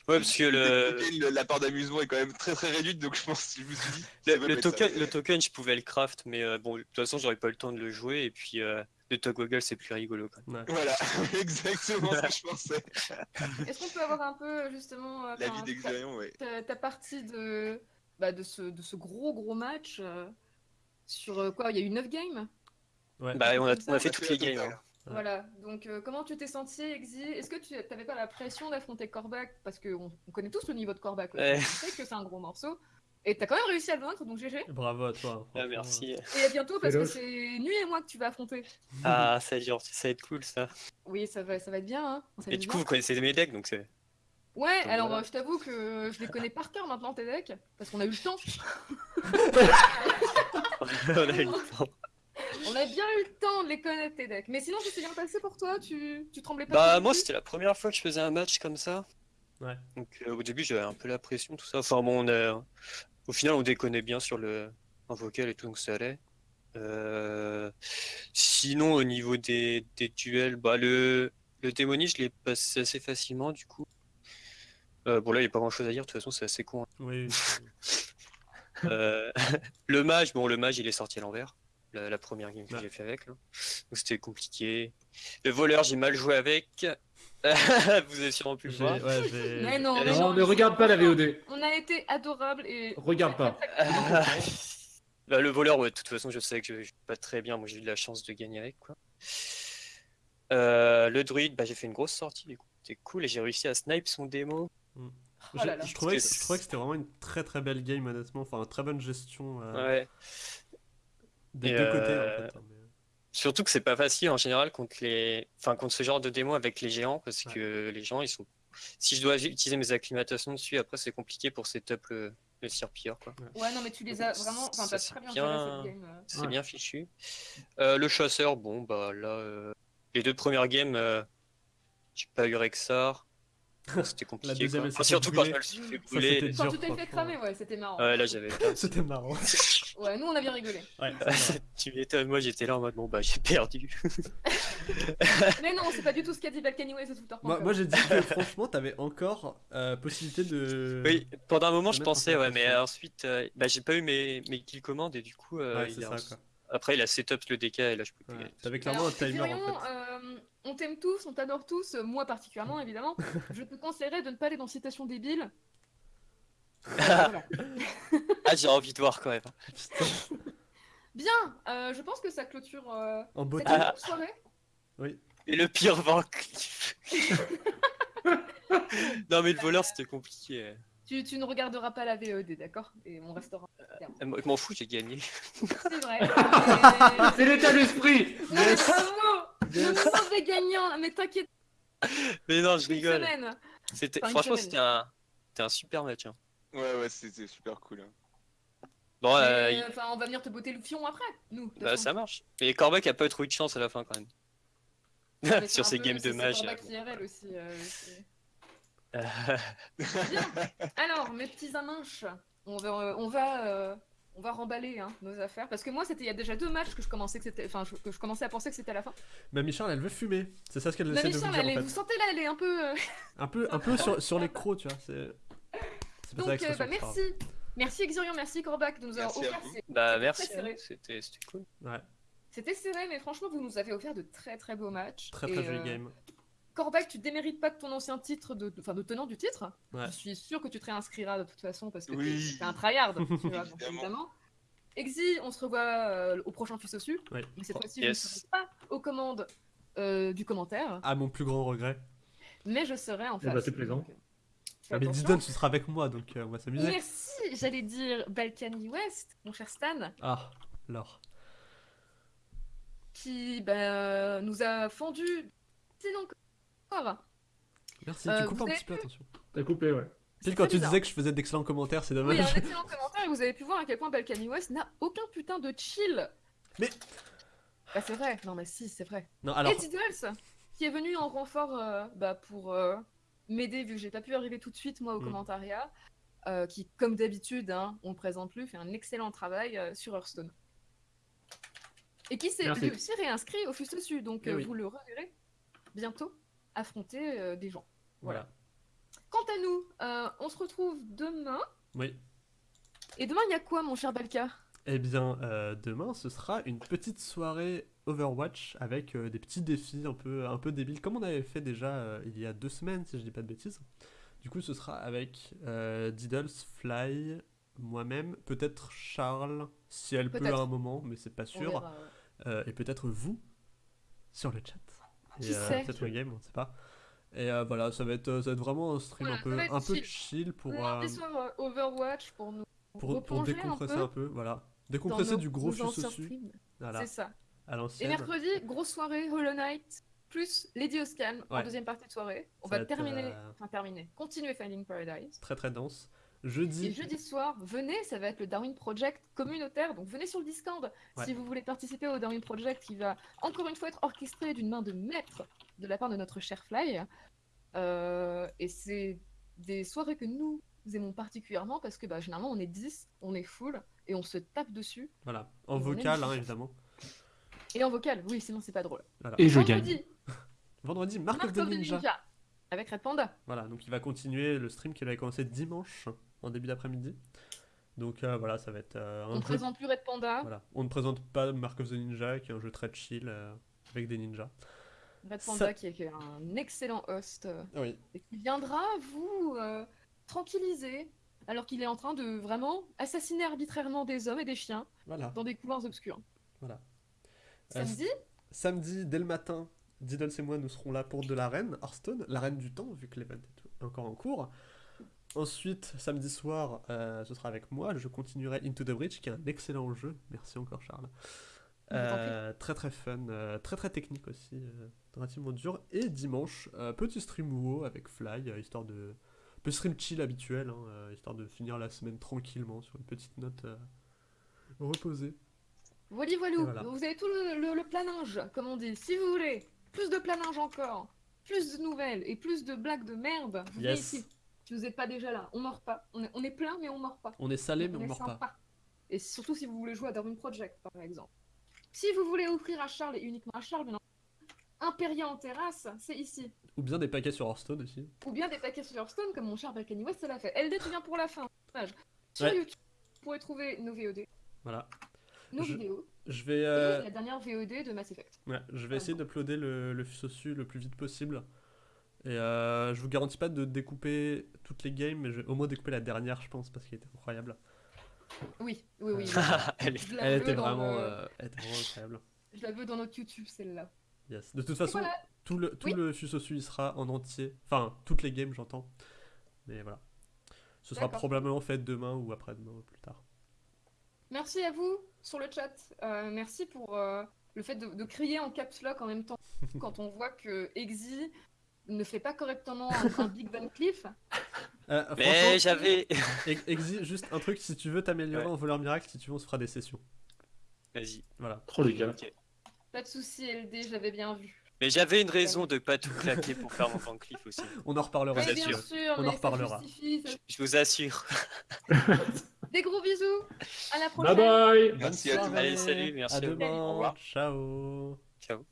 Speaker 4: Ouais parce que le.
Speaker 5: Le- la part d'amusement est quand même très très réduite, donc je pense, je me suis dit.
Speaker 4: Le,
Speaker 5: ça,
Speaker 4: token, le token, je pouvais le craft, mais euh, bon, de toute façon, j'aurais pas eu le temps de le jouer. Et puis, le toggle, c'est plus rigolo. Quoi.
Speaker 1: Ouais.
Speaker 5: Voilà, exactement ce que je pensais.
Speaker 2: Est-ce qu'on peut avoir un peu justement euh,
Speaker 5: La vie ouais.
Speaker 2: ta, ta partie de, bah, de, ce, de ce gros gros match euh, sur euh, quoi Il y a eu 9 games?
Speaker 1: Ouais.
Speaker 4: Bah, on a, on a fait
Speaker 5: on a
Speaker 4: toutes
Speaker 5: fait
Speaker 4: les games. hein.
Speaker 2: Voilà, donc euh, comment tu t'es senti, Exi? Est-ce que tu n'avais pas la pression d'affronter Korvac Parce qu'on on connaît tous le niveau de.
Speaker 4: Ouais.
Speaker 2: on sait que c'est un gros morceau. Et t'as quand même réussi à le vaincre, donc GG.
Speaker 1: Bravo à toi.
Speaker 4: Ah, merci.
Speaker 2: Et à bientôt, parce que c'est Nuit et moi que tu vas affronter.
Speaker 4: Ah, ça, va être gentil, ça va être cool ça.
Speaker 2: Oui, ça va, ça va être bien, hein.
Speaker 4: Et du
Speaker 2: bien.
Speaker 4: coup, vous connaissez mes decks, donc c'est.
Speaker 2: Ouais,
Speaker 4: Donc
Speaker 2: alors
Speaker 4: voilà.
Speaker 2: euh, je t'avoue que je les connais par cœur maintenant, tes decks, parce qu'on a eu le temps.
Speaker 4: on a eu le temps.
Speaker 2: On a bien eu le temps de les connaître, tes decks. Mais sinon, ça s'est bien passé pour toi Tu, tu tremblais pas
Speaker 4: Bah, moi, c'était la première fois que je faisais un match comme ça.
Speaker 1: Ouais.
Speaker 4: Donc, euh, au début, j'avais un peu la pression, tout ça. Enfin, bon, on a... au final, on déconnait bien sur le en vocal et tout, donc ça allait. Euh, Sinon, au niveau des, des duels, bah, le, le démoni, je l'ai passé assez facilement, du coup. Euh, bon, là, il n'y a pas grand chose à dire, de toute façon, c'est assez con. hein.
Speaker 1: Oui.
Speaker 4: Euh, le mage, bon, le mage, il est sorti à l'envers. La, la première game que
Speaker 1: Ouais.
Speaker 4: j'ai fait avec. Là. Donc, c'était compliqué. Le voleur, j'ai mal joué avec. Vous avez sûrement pu le voir.
Speaker 1: ouais,
Speaker 2: Mais non, mais non,
Speaker 3: ne regarde pas la VOD.
Speaker 2: On a été adorables et.
Speaker 3: Regarde pas.
Speaker 4: Bah, le voleur, ouais, de toute façon, je sais que je je joue pas très bien. Moi, j'ai eu de la chance de gagner avec. Quoi. Euh, le druide, bah, j'ai fait une grosse sortie. Du coup, c'était cool et j'ai réussi à snipe son démo.
Speaker 2: Oh là là.
Speaker 1: Je trouvais que,
Speaker 4: C'était-
Speaker 1: je trouvais que c'était vraiment une très très belle game honnêtement, enfin une très bonne gestion euh,
Speaker 4: Ouais.
Speaker 1: des
Speaker 4: Et,
Speaker 1: deux côtés
Speaker 4: euh,
Speaker 1: en fait.
Speaker 4: Surtout que c'est pas facile en général contre les, enfin contre ce genre de démo avec les géants parce que les gens ils sont. Si je dois utiliser mes acclimatations dessus, après c'est compliqué pour setup le, le serpilleur quoi.
Speaker 2: Ouais, non, mais tu les as vraiment. Enfin, t'as très bien euh.
Speaker 4: C'est
Speaker 1: Ouais.
Speaker 4: bien fichu. Euh, le chasseur, bon bah là, euh, les deux premières games, euh, j'ai pas eu Rexar. C'était compliqué.
Speaker 1: deuxième,
Speaker 4: Enfin, surtout quand je me le suis fait brûler.
Speaker 2: Quand tu t'es fait cramer, ouais, c'était marrant.
Speaker 4: Ouais, là j'avais.
Speaker 1: C'était marrant.
Speaker 2: Ouais, nous on a bien rigolé.
Speaker 1: Ouais,
Speaker 4: tu m'étonnes, moi j'étais là en mode bon bah j'ai perdu.
Speaker 2: Mais non, c'est pas du tout ce qu'a dit Balkany Way, c'est tout le temps.
Speaker 1: moi, moi, j'ai dit que franchement t'avais encore euh, possibilité de.
Speaker 4: Oui, pendant un moment je pensais, ouais, mais ensuite, euh, bah, j'ai pas eu mes, mes kill commandes et du coup, euh,
Speaker 1: Ouais,
Speaker 4: il
Speaker 1: c'est
Speaker 4: a-
Speaker 1: ça quoi.
Speaker 4: Après, il a setup le DK et là, je peux plus
Speaker 1: Ouais,
Speaker 4: gagner.
Speaker 1: T'avais clairement un timer en fait.
Speaker 2: On t'aime tous, on t'adore tous, euh, moi particulièrement évidemment. je te conseillerais de ne pas aller dans Citation débile. Voilà.
Speaker 4: Ah, j'ai envie de voir quand même.
Speaker 2: Bien, euh, je pense que ça clôture euh,
Speaker 1: En
Speaker 2: cette.
Speaker 4: Ah.
Speaker 2: soirée.
Speaker 4: Et le pire Van Cleef. non, mais le voleur, c'était compliqué.
Speaker 2: Tu, tu ne regarderas pas la VED, d'accord? Et on restera.
Speaker 4: Euh, moi, Je m'en fous, j'ai gagné.
Speaker 2: C'est vrai.
Speaker 3: C'est l'état d'esprit
Speaker 2: Le mauvais gagnant, mais t'inquiète,
Speaker 4: Mais non, je rigole. C'était,
Speaker 2: Enfin,
Speaker 4: franchement, c'était un, c'était un super match. hein.
Speaker 5: Ouais, ouais, c'était super cool. hein.
Speaker 4: Bon, euh, il-
Speaker 2: Enfin, on va venir te botter le fion après, nous.
Speaker 4: bah,
Speaker 2: façon.
Speaker 4: ça marche. Mais Corbac a pas eu trop eu de chance à la fin quand même.
Speaker 2: C'est
Speaker 4: Sur ses games de mage.
Speaker 2: Corbac IRL aussi. euh,
Speaker 4: euh,
Speaker 2: Bien. Alors, mes petits aminches, on va, euh, on va, euh, on va remballer hein, nos affaires. Parce que moi, c'était il y a déjà deux matchs que je commençais que c'était, enfin, je- que je commençais à penser que c'était à la fin.
Speaker 1: Mamie Charles, elle veut fumer. C'est ça ce qu'elle essaie de vous dire
Speaker 2: elle est-
Speaker 1: en
Speaker 2: vous sentez là, elle est un peu. euh,
Speaker 1: Un peu, un peu sur, sur les crocs, tu vois. C'est.
Speaker 2: Donc,
Speaker 1: ça
Speaker 2: euh, bah, merci. Merci Exurion, merci Corbac de nous avoir offert. ces-
Speaker 4: bah,
Speaker 2: c'était
Speaker 4: merci. hein, C'était, cool.
Speaker 1: Ouais,
Speaker 2: C'était serré, mais franchement, vous nous avez offert de très très beaux matchs.
Speaker 1: très
Speaker 2: Et,
Speaker 1: très joli
Speaker 2: euh,
Speaker 1: game.
Speaker 2: Corbac, tu démérites pas de ton ancien titre, de, enfin, de tenant du titre.
Speaker 1: Ouais.
Speaker 2: Je suis sûr que tu te réinscriras de toute façon parce que t'es-
Speaker 5: Oui.
Speaker 2: t'es un tryhard. tu vois, donc,
Speaker 5: Évidemment.
Speaker 2: Exi, on se revoit euh, au prochain Fils au Su.
Speaker 1: Oui.
Speaker 2: Mais cette
Speaker 1: Oh,
Speaker 2: fois-ci,
Speaker 4: yes.
Speaker 2: je ne serai pas aux commandes euh, du commentaire,
Speaker 1: Ah, mon plus grand regret.
Speaker 2: mais je serai en
Speaker 3: Eh
Speaker 2: face.
Speaker 3: bah, c'est plaisant.
Speaker 2: Donc,
Speaker 1: Ah, mais
Speaker 2: attention.
Speaker 1: Didon, ce sera avec moi, donc euh, on va s'amuser.
Speaker 2: Merci, j'allais dire Balkany West, mon cher Stan,
Speaker 1: Ah, l'or.
Speaker 2: qui bah, nous a fendu excellent
Speaker 1: Merci,
Speaker 2: Euh,
Speaker 1: tu coupes un petit peu, attention.
Speaker 3: T'as coupé, ouais.
Speaker 1: Pile quand tu
Speaker 2: bizarre.
Speaker 1: disais que je faisais d'excellents commentaires, c'est
Speaker 2: Oui,
Speaker 1: dommage.
Speaker 2: un excellent commentaire et vous avez pu voir à quel point Balkany West n'a aucun putain de chill.
Speaker 1: Mais-
Speaker 2: Bah c'est vrai, non mais si, c'est vrai.
Speaker 1: Non, alors,
Speaker 2: Et Diddles, qui est venu en renfort euh, bah, pour euh, m'aider, vu que j'ai pas pu arriver tout de suite moi au
Speaker 1: Mm.
Speaker 2: commentariat, euh, qui comme d'habitude, hein, on le présente plus, fait un excellent travail euh, sur Hearthstone. Et qui s'est aussi réinscrit au Fus dessus, donc
Speaker 1: Eh
Speaker 2: euh,
Speaker 1: oui.
Speaker 2: vous le reverrez bientôt affronter euh, des gens.
Speaker 1: voilà.
Speaker 2: Quant à nous, euh, on se retrouve demain.
Speaker 1: Oui.
Speaker 2: Et demain, il y a quoi, mon cher Balka
Speaker 1: Eh bien, euh, demain, ce sera une petite soirée Overwatch avec des petits défis un peu, un peu débiles, comme on avait fait déjà il y a deux semaines, si je dis pas de bêtises. Du coup, ce sera avec Diddles, Fly, moi-même, peut-être Charles, si elle peut à un moment, mais c'est pas sûr,
Speaker 2: verra, ouais.
Speaker 1: Et peut-être vous sur le chat.
Speaker 2: Qui
Speaker 1: Et, euh,
Speaker 2: sait
Speaker 1: Peut-être le game, on ne sait pas. Et euh, voilà, ça va, être, euh, ça va être vraiment un stream
Speaker 2: Voilà,
Speaker 1: un peu, un peu
Speaker 2: chill.
Speaker 1: chill pour, euh,
Speaker 2: euh, Overwatch pour nous
Speaker 1: pour, décompresser
Speaker 2: un peu
Speaker 1: un peu, voilà. Décompresser
Speaker 2: nos-
Speaker 1: du gros dessus, voilà,
Speaker 2: C'est ça.
Speaker 1: à
Speaker 2: Et mercredi, grosse soirée, Hollow Knight, plus Lady Oscan en deuxième partie de soirée. On
Speaker 1: Ça
Speaker 2: va
Speaker 1: va être,
Speaker 2: terminer,
Speaker 1: euh,
Speaker 2: enfin terminer, continuer Finding Paradise.
Speaker 1: Très très dense.
Speaker 2: Et
Speaker 1: Jeudi,
Speaker 2: jeudi soir, venez, ça va être le Darwin Project communautaire, donc venez sur le Discord
Speaker 1: Ouais.
Speaker 2: si vous voulez participer au Darwin Project qui va encore une fois être orchestré d'une main de maître de la part de notre cher Fly. Euh, et c'est des soirées que nous aimons particulièrement parce que bah, généralement on est 10, on est full et on se tape dessus.
Speaker 1: voilà, en vocal hein, évidemment.
Speaker 2: Et en vocal, oui, sinon c'est pas drôle.
Speaker 1: Voilà.
Speaker 3: Et je gagne.
Speaker 2: Vendredi,
Speaker 1: Vendredi, Mark,
Speaker 2: Mark
Speaker 1: of the Ninja.
Speaker 2: Avec Red Panda.
Speaker 1: Voilà, donc il va continuer le stream qu'il avait commencé dimanche en début d'après-midi. Donc euh, voilà, ça va être euh,
Speaker 2: On ne
Speaker 1: jeu.
Speaker 2: présente plus Red Panda.
Speaker 1: Voilà, on ne présente pas Mark of the Ninja, qui est un jeu très chill euh, avec des ninjas.
Speaker 2: Red
Speaker 1: Ça-
Speaker 2: Panda qui est, qui est un excellent host
Speaker 1: Oui.
Speaker 2: et qui viendra vous tranquilliser alors qu'il est en train de vraiment assassiner arbitrairement des hommes et des chiens
Speaker 1: Voilà,
Speaker 2: dans des couloirs obscurs.
Speaker 1: voilà.
Speaker 2: Samedi,
Speaker 1: Samedi, dès le matin, Diddles et moi, nous serons là pour de l'arène, Hearthstone, l'arène du temps, vu que l'event est encore en cours. Ensuite, samedi soir, euh, ce sera avec moi. Je continuerai Into the Breach, qui est un excellent jeu. Merci encore, Charles. Euh, très très fun, euh, très très technique aussi, relativement dur. Et dimanche, petit stream WoW avec Fly, histoire de. Petit stream chill habituel, hein, histoire de finir la semaine tranquillement sur une petite note reposée.
Speaker 2: voilà,
Speaker 1: voilà.
Speaker 2: Vous avez tout le, le- le planage, comme on dit. Si vous voulez, plus de planage encore, plus de nouvelles et plus de blagues de merde, vous venez
Speaker 1: Yes.
Speaker 2: ici. Si vous n'êtes pas déjà là, on mord pas. On est, on est plein, mais on mord pas.
Speaker 1: On est salé, mais on mord pas.
Speaker 2: sympa. Et surtout si vous voulez jouer à Darwin Project, par exemple. Si vous voulez offrir à Charles et uniquement à Charles, entendu, Imperia en terrasse, c'est ici.
Speaker 1: Ou bien des paquets sur Hearthstone aussi.
Speaker 2: Ou bien des paquets sur Hearthstone, comme mon cher Balkany West l'a fait. LD, tu viens pour la fin. Sur
Speaker 1: Ouais.
Speaker 2: YouTube, vous pourrez trouver nos VOD,
Speaker 1: Voilà.
Speaker 2: nos
Speaker 1: Je-
Speaker 2: vidéos.
Speaker 1: Je vais, euh,
Speaker 2: La dernière VOD de Mass Effect.
Speaker 1: ouais, je vais essayer d'uploader le, le Fusosu le plus vite possible. Et euh, je vous garantis pas de découper toutes les games, mais je vais au moins découper la dernière, je pense, parce qu'elle était incroyable.
Speaker 2: Oui, oui, oui.
Speaker 4: Elle
Speaker 1: était vraiment,
Speaker 2: le-
Speaker 1: euh, elle était vraiment incroyable.
Speaker 2: Je la veux dans notre YouTube, celle-là.
Speaker 1: Yes. De toute façon,
Speaker 2: voilà.
Speaker 1: tout le, tout
Speaker 2: Oui.
Speaker 1: le Fusosu il sera en entier. Enfin, toutes les games, j'entends. Mais voilà. Ce sera probablement fait demain ou après-demain ou plus tard.
Speaker 2: Merci à vous sur le chat. Euh, merci pour euh, le fait de, de crier en caps lock en même temps quand on voit que Exy ne fait pas correctement un, un Big Van Cliff.
Speaker 1: Euh,
Speaker 4: Mais j'avais.
Speaker 1: Ex- Exi, juste un truc, si tu veux t'améliorer
Speaker 4: Ouais.
Speaker 1: en voleur miracle, si tu veux, on se fera des sessions.
Speaker 4: Vas-y.
Speaker 1: Voilà.
Speaker 3: Trop les gars.
Speaker 2: Pas de souci, LD, j'avais bien vu.
Speaker 4: Mais j'avais une raison de pas tout claquer pour faire mon Van Cleef aussi.
Speaker 1: On en reparlera.
Speaker 2: bien
Speaker 4: assure.
Speaker 2: sûr,
Speaker 1: On en reparlera.
Speaker 2: justifie, ça-
Speaker 4: Je vous assure.
Speaker 2: Des gros bisous. À la
Speaker 3: Bye
Speaker 2: prochaine.
Speaker 3: bye
Speaker 1: Bonne
Speaker 5: Merci à tous.
Speaker 4: Allez, salut, merci
Speaker 1: À demain.
Speaker 5: Au revoir.
Speaker 1: Ciao.
Speaker 4: Ciao.